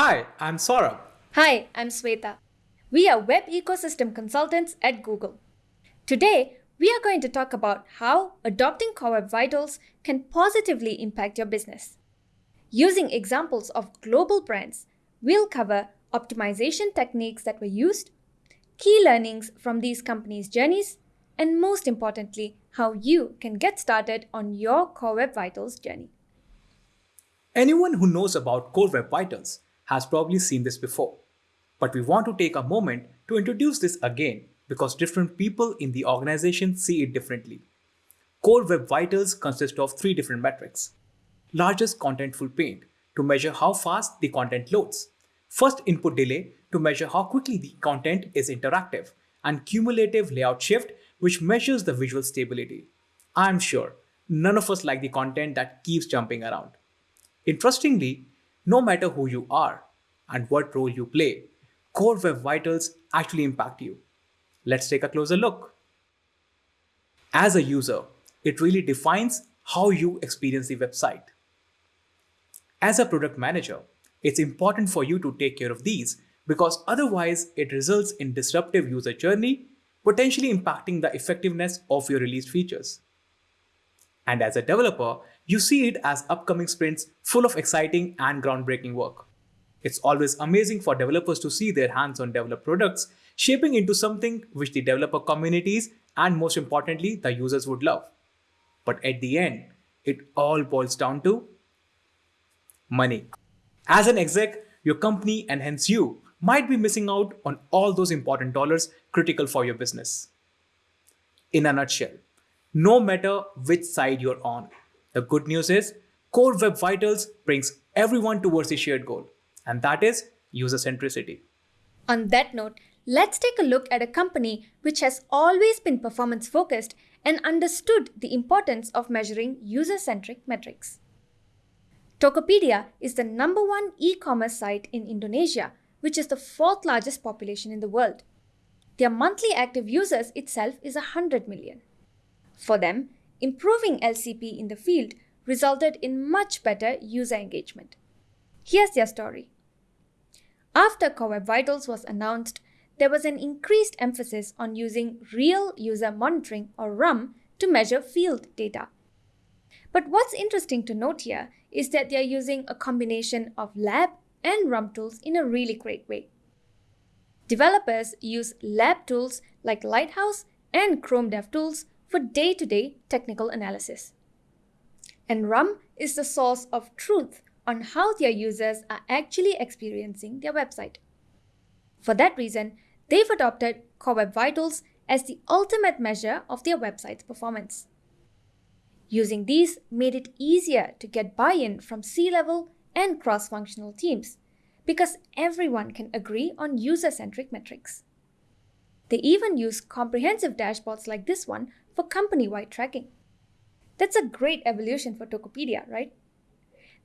Hi, I'm Saurabh. Hi, I'm Sweta. We are web ecosystem consultants at Google. Today, we are going to talk about how adopting Core Web Vitals can positively impact your business. Using examples of global brands, we'll cover optimization techniques that were used, key learnings from these companies' journeys, and most importantly, how you can get started on your Core Web Vitals journey. Anyone who knows about Core Web Vitals has probably seen this before. But we want to take a moment to introduce this again because different people in the organization see it differently. Core Web Vitals consist of three different metrics. Largest contentful paint to measure how fast the content loads. First input delay to measure how quickly the content is interactive. And cumulative layout shift which measures the visual stability. I'm sure none of us like the content that keeps jumping around. Interestingly, no matter who you are and what role you play, Core Web Vitals actually impact you. Let's take a closer look. As a user, it really defines how you experience the website. As a product manager, it's important for you to take care of these because otherwise it results in disruptive user journey, potentially impacting the effectiveness of your released features. And as a developer, you see it as upcoming sprints full of exciting and groundbreaking work. It's always amazing for developers to see their hands-on developed products shaping into something which the developer communities and most importantly, the users would love. But at the end, it all boils down to money. As an exec, your company and hence you might be missing out on all those important dollars critical for your business. In a nutshell, no matter which side you're on. The good news is Core Web Vitals brings everyone towards the shared goal, and that is user centricity. On that note, let's take a look at a company which has always been performance focused and understood the importance of measuring user centric metrics. Tokopedia is the number one e commerce site in Indonesia, which is the fourth largest population in the world. Their monthly active users itself is 100 million. For them, improving LCP in the field resulted in much better user engagement. Here's their story. After Core Web Vitals was announced, there was an increased emphasis on using real user monitoring or RUM to measure field data. But what's interesting to note here is that they're using a combination of lab and RUM tools in a really great way. Developers use lab tools like Lighthouse and Chrome DevTools for day-to-day technical analysis. And RUM is the source of truth on how their users are actually experiencing their website. For that reason, they've adopted Core Web Vitals as the ultimate measure of their website's performance. Using these made it easier to get buy-in from C-level and cross-functional teams because everyone can agree on user-centric metrics. They even use comprehensive dashboards like this one for company-wide tracking. That's a great evolution for Tokopedia, right?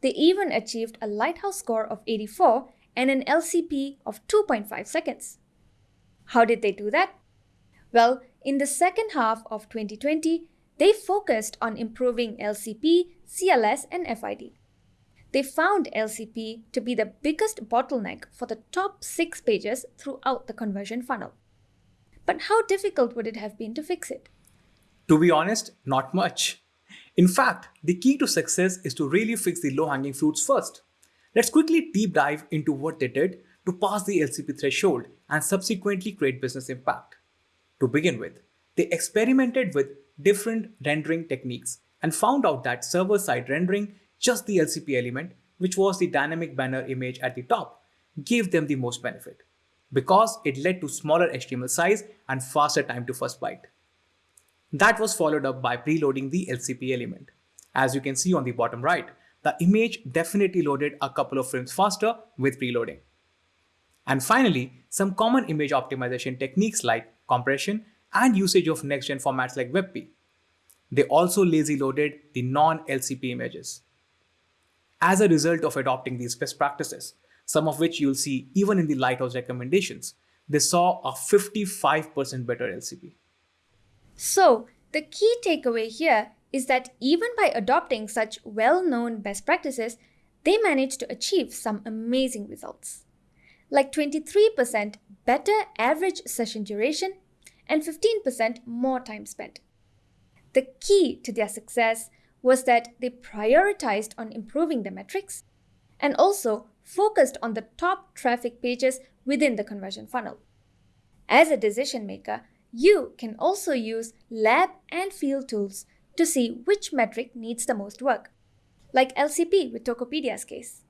They even achieved a Lighthouse score of 84 and an LCP of 2.5 seconds. How did they do that? Well, in the second half of 2020, they focused on improving LCP, CLS, and FID. They found LCP to be the biggest bottleneck for the top six pages throughout the conversion funnel. But how difficult would it have been to fix it? To be honest, not much. In fact, the key to success is to really fix the low-hanging fruits first. Let's quickly deep dive into what they did to pass the LCP threshold and subsequently create business impact. To begin with, they experimented with different rendering techniques and found out that server-side rendering just the LCP element, which was the dynamic banner image at the top, gave them the most benefit because it led to smaller HTML size and faster time to first byte. That was followed up by preloading the LCP element. As you can see on the bottom right, the image definitely loaded a couple of frames faster with preloading. And finally, some common image optimization techniques like compression and usage of next-gen formats like WebP. They also lazy loaded the non-LCP images. As a result of adopting these best practices, some of which you'll see even in the Lighthouse recommendations, they saw a 55% better LCP. So, the key takeaway here is that even by adopting such well-known best practices, they managed to achieve some amazing results, like 23% better average session duration and 15% more time spent. The key to their success was that they prioritized on improving the metrics and also focused on the top traffic pages within the conversion funnel. As a decision maker, you can also use lab and field tools to see which metric needs the most work, like LCP with Tokopedia's case.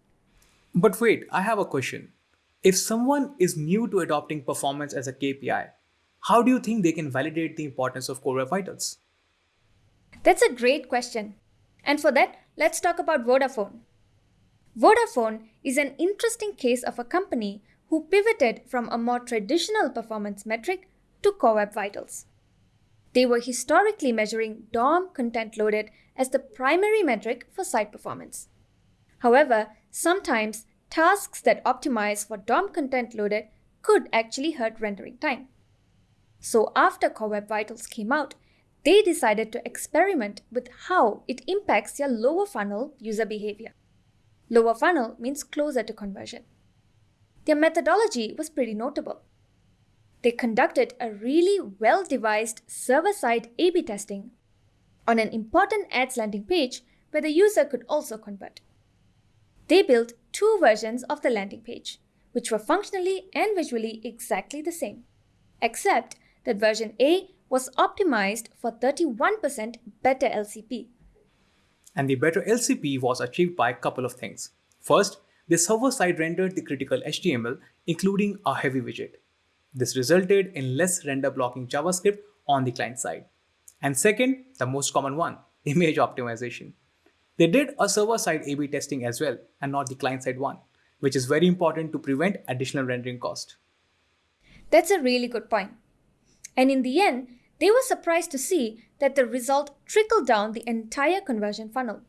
But wait, I have a question. If someone is new to adopting performance as a KPI, how do you think they can validate the importance of core web vitals? That's a great question. And for that, let's talk about Vodafone. Vodafone is an interesting case of a company who pivoted from a more traditional performance metric to Core Web Vitals. They were historically measuring DOM content loaded as the primary metric for site performance. However, sometimes tasks that optimize for DOM content loaded could actually hurt rendering time. So after Core Web Vitals came out, they decided to experiment with how it impacts your lower funnel user behavior. Lower funnel means closer to conversion. Their methodology was pretty notable. They conducted a really well devised server side A B testing on an important ads landing page where the user could also convert. They built two versions of the landing page, which were functionally and visually exactly the same, except that version A was optimized for 31% better LCP. And the better LCP was achieved by a couple of things. First, the server side rendered the critical HTML, including a heavy widget. This resulted in less render blocking JavaScript on the client side. And second, the most common one, image optimization. They did a server side A B testing as well, and not the client side one, which is very important to prevent additional rendering cost. That's a really good point. And in the end, they were surprised to see that the result trickled down the entire conversion funnel.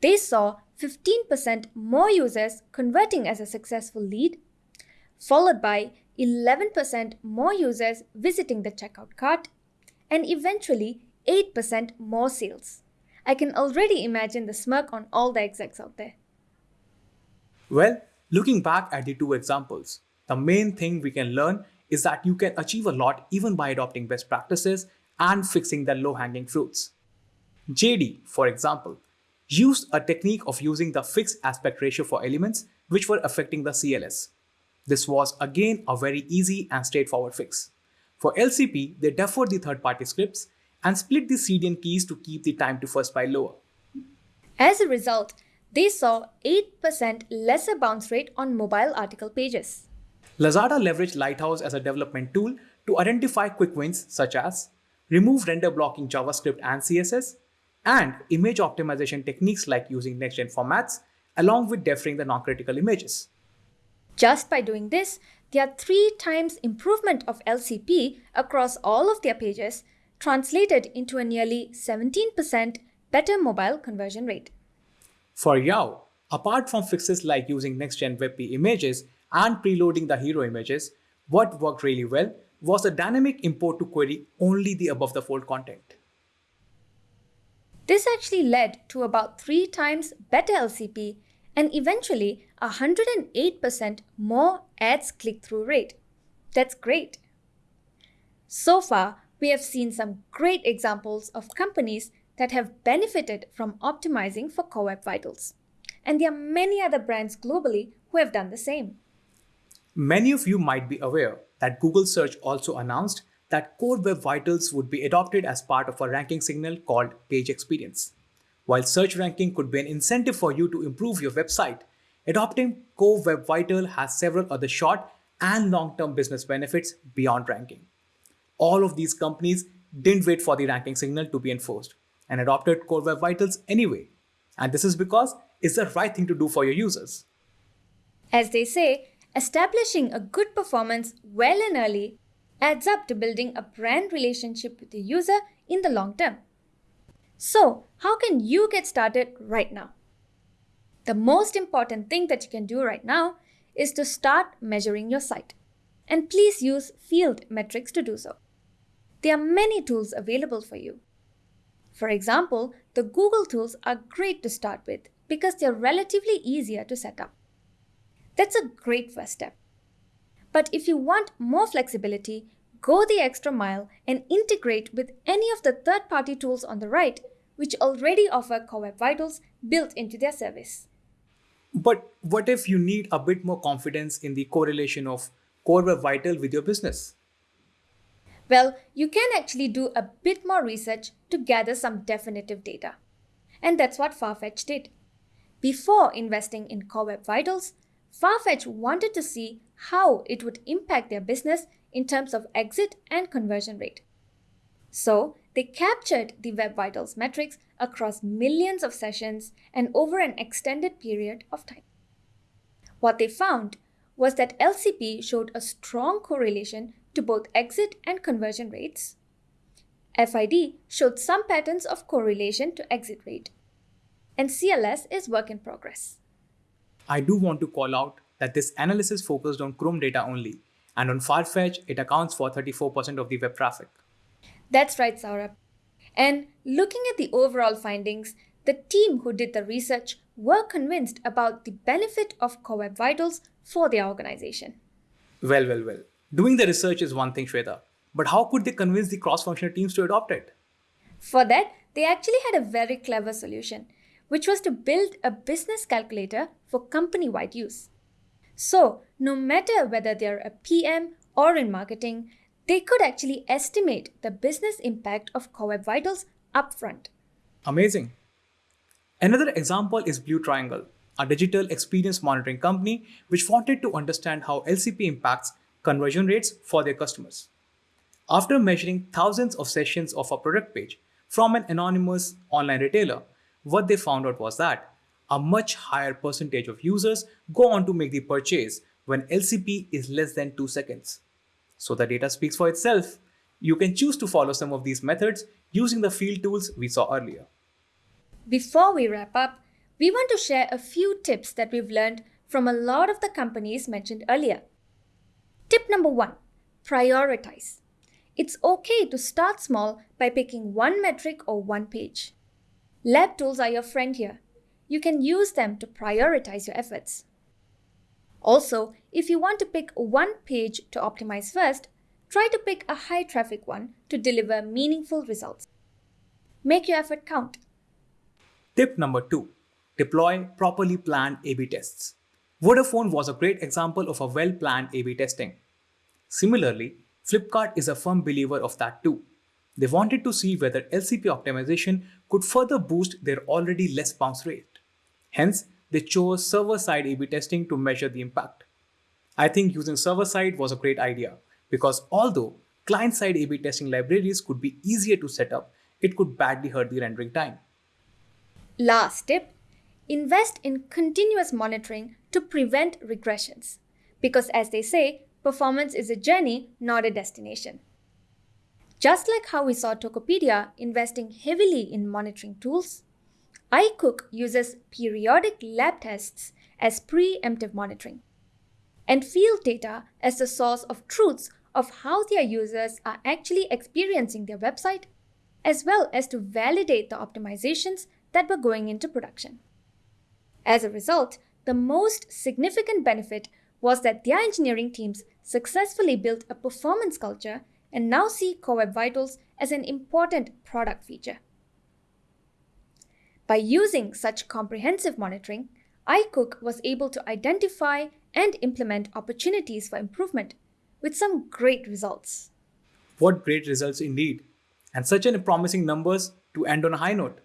They saw 15% more users converting as a successful lead, followed by 11% more users visiting the checkout cart, and eventually 8% more sales. I can already imagine the smirk on all the execs out there. Well, looking back at the two examples, the main thing we can learn is that you can achieve a lot even by adopting best practices and fixing the low hanging fruits. JD, for example, used a technique of using the fixed aspect ratio for elements which were affecting the CLS. This was again a very easy and straightforward fix. For LCP, they deferred the third party scripts and split the CDN keys to keep the time to first byte lower. As a result, they saw 8% lesser bounce rate on mobile article pages. Lazada leveraged Lighthouse as a development tool to identify quick wins such as remove render blocking JavaScript and CSS, and image optimization techniques like using next-gen formats, along with deferring the non-critical images. Just by doing this, their three times improvement of LCP across all of their pages translated into a nearly 17% better mobile conversion rate. For Yao, apart from fixes like using next-gen WebP images and preloading the hero images, what worked really well was a dynamic import to query only the above the fold content. This actually led to about three times better LCP and eventually 108% more ads click through rate. That's great. So far, we have seen some great examples of companies that have benefited from optimizing for Core Web Vitals. And there are many other brands globally who have done the same. Many of you might be aware that Google Search also announced that Core Web Vitals would be adopted as part of a ranking signal called Page Experience. While search ranking could be an incentive for you to improve your website, adopting Core Web Vital has several other short and long-term business benefits beyond ranking. All of these companies didn't wait for the ranking signal to be enforced and adopted Core Web Vitals anyway. And this is because it's the right thing to do for your users. As they say, Establishing a good performance well and early adds up to building a brand relationship with the user in the long term. So, how can you get started right now? The most important thing that you can do right now is to start measuring your site. And please use field metrics to do so. There are many tools available for you. For example, the Google tools are great to start with because they're relatively easier to set up. That's a great first step. But if you want more flexibility, go the extra mile and integrate with any of the third party tools on the right, which already offer Core Web Vitals built into their service. But what if you need a bit more confidence in the correlation of Core Web Vital with your business? Well, you can actually do a bit more research to gather some definitive data. And that's what Farfetch did. Before investing in Core Web Vitals, Farfetch wanted to see how it would impact their business in terms of exit and conversion rate. So, they captured the Web Vitals metrics across millions of sessions and over an extended period of time. What they found was that LCP showed a strong correlation to both exit and conversion rates. FID showed some patterns of correlation to exit rate. And CLS is work in progress. I do want to call out that this analysis focused on Chrome data only, and on Farfetch, it accounts for 34% of the web traffic. That's right, Saurabh. And looking at the overall findings, the team who did the research were convinced about the benefit of Core Web Vitals for their organization. Well, well, well. Doing the research is one thing, Shweta, but how could they convince the cross functional teams to adopt it? For that, they actually had a very clever solution, which was to build a business calculator for company wide use. So, no matter whether they're a PM or in marketing, they could actually estimate the business impact of Core Web Vitals upfront. Amazing. Another example is Blue Triangle, a digital experience monitoring company which wanted to understand how LCP impacts conversion rates for their customers. After measuring thousands of sessions of a product page from an anonymous online retailer, what they found out was that a much higher percentage of users go on to make the purchase when LCP is less than 2 seconds. So the data speaks for itself. You can choose to follow some of these methods using the field tools we saw earlier. Before we wrap up, we want to share a few tips that we've learned from a lot of the companies mentioned earlier. Tip number one prioritize. It's okay to start small by picking one metric or one page. Lab tools are your friend here. You can use them to prioritize your efforts. Also, if you want to pick one page to optimize first, try to pick a high traffic one to deliver meaningful results. Make your effort count. Tip number two deploy properly planned A B tests. Vodafone was a great example of a well planned A B testing. Similarly, Flipkart is a firm believer of that too. They wanted to see whether LCP optimization could further boost their already less bounce rate. Hence, they chose server side A B testing to measure the impact. I think using server side was a great idea because although client side A B testing libraries could be easier to set up, it could badly hurt the rendering time. Last tip invest in continuous monitoring to prevent regressions. Because, as they say, performance is a journey, not a destination. Just like how we saw Tokopedia investing heavily in monitoring tools, iCook uses periodic lab tests as preemptive monitoring and field data as the source of truths of how their users are actually experiencing their website, as well as to validate the optimizations that were going into production. As a result, the most significant benefit was that their engineering teams successfully built a performance culture and now see Core Web Vitals as an important product feature. By using such comprehensive monitoring, iCook was able to identify and implement opportunities for improvement with some great results. What great results indeed, and such an promising numbers to end on a high note.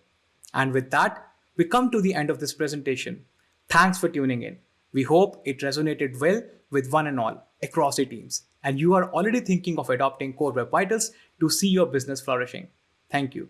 And with that, we come to the end of this presentation. Thanks for tuning in. We hope it resonated well with one and all across the teams, and you are already thinking of adopting Core Web Vitals to see your business flourishing. Thank you.